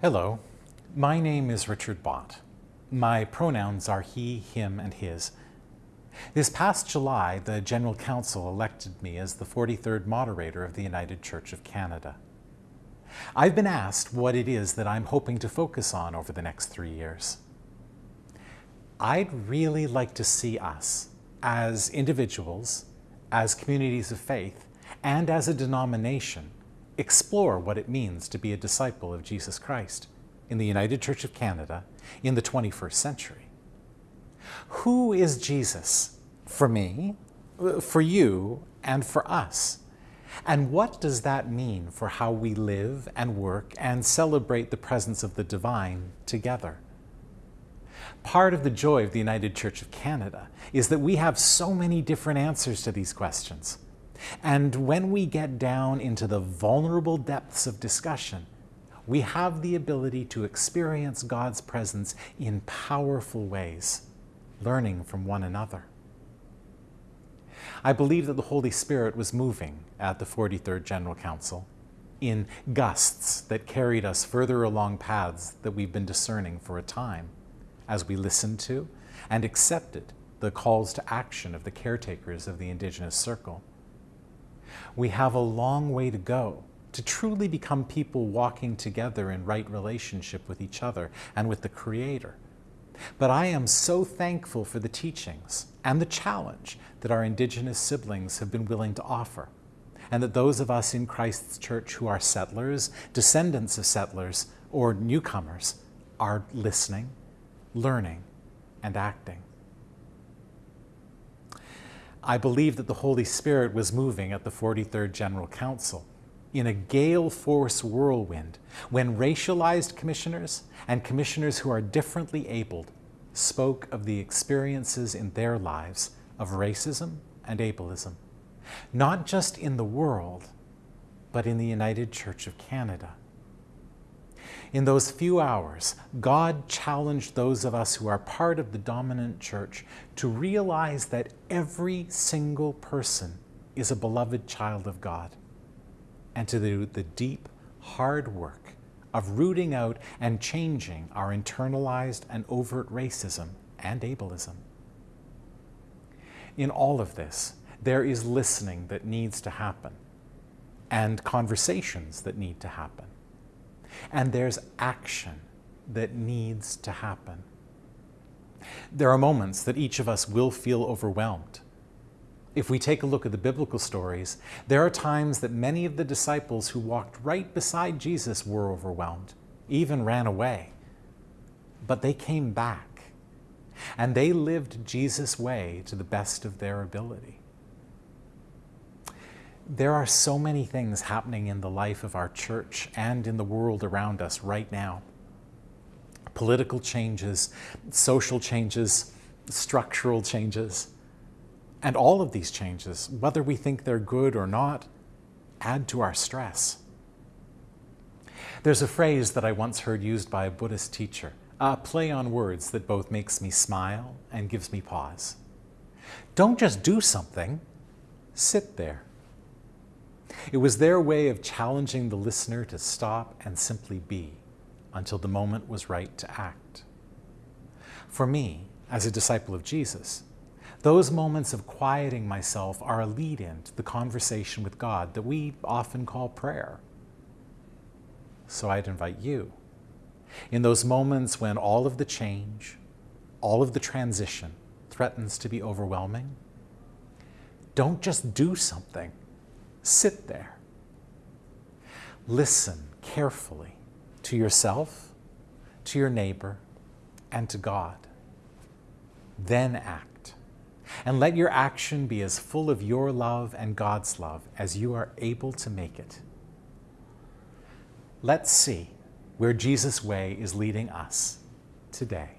Hello, my name is Richard Bott. My pronouns are he, him, and his. This past July, the General Council elected me as the 43rd moderator of the United Church of Canada. I've been asked what it is that I'm hoping to focus on over the next three years. I'd really like to see us, as individuals, as communities of faith, and as a denomination, explore what it means to be a disciple of Jesus Christ in the United Church of Canada in the 21st century. Who is Jesus for me, for you, and for us? And what does that mean for how we live and work and celebrate the presence of the divine together? Part of the joy of the United Church of Canada is that we have so many different answers to these questions. And when we get down into the vulnerable depths of discussion, we have the ability to experience God's presence in powerful ways, learning from one another. I believe that the Holy Spirit was moving at the 43rd General Council in gusts that carried us further along paths that we've been discerning for a time as we listened to and accepted the calls to action of the caretakers of the Indigenous Circle. We have a long way to go to truly become people walking together in right relationship with each other and with the Creator. But I am so thankful for the teachings and the challenge that our Indigenous siblings have been willing to offer, and that those of us in Christ's church who are settlers, descendants of settlers, or newcomers are listening, learning, and acting. I believe that the Holy Spirit was moving at the 43rd General Council in a gale force whirlwind when racialized commissioners and commissioners who are differently abled spoke of the experiences in their lives of racism and ableism, not just in the world, but in the United Church of Canada. In those few hours, God challenged those of us who are part of the dominant church to realize that every single person is a beloved child of God and to do the deep, hard work of rooting out and changing our internalized and overt racism and ableism. In all of this, there is listening that needs to happen and conversations that need to happen and there's action that needs to happen. There are moments that each of us will feel overwhelmed. If we take a look at the biblical stories, there are times that many of the disciples who walked right beside Jesus were overwhelmed, even ran away. But they came back, and they lived Jesus' way to the best of their ability. There are so many things happening in the life of our church and in the world around us right now. Political changes, social changes, structural changes. And all of these changes, whether we think they're good or not, add to our stress. There's a phrase that I once heard used by a Buddhist teacher, a play on words that both makes me smile and gives me pause. Don't just do something, sit there. It was their way of challenging the listener to stop and simply be until the moment was right to act. For me, as a disciple of Jesus, those moments of quieting myself are a lead in to the conversation with God that we often call prayer. So I'd invite you, in those moments when all of the change, all of the transition threatens to be overwhelming, don't just do something Sit there. Listen carefully to yourself, to your neighbor, and to God. Then act. And let your action be as full of your love and God's love as you are able to make it. Let's see where Jesus' way is leading us today.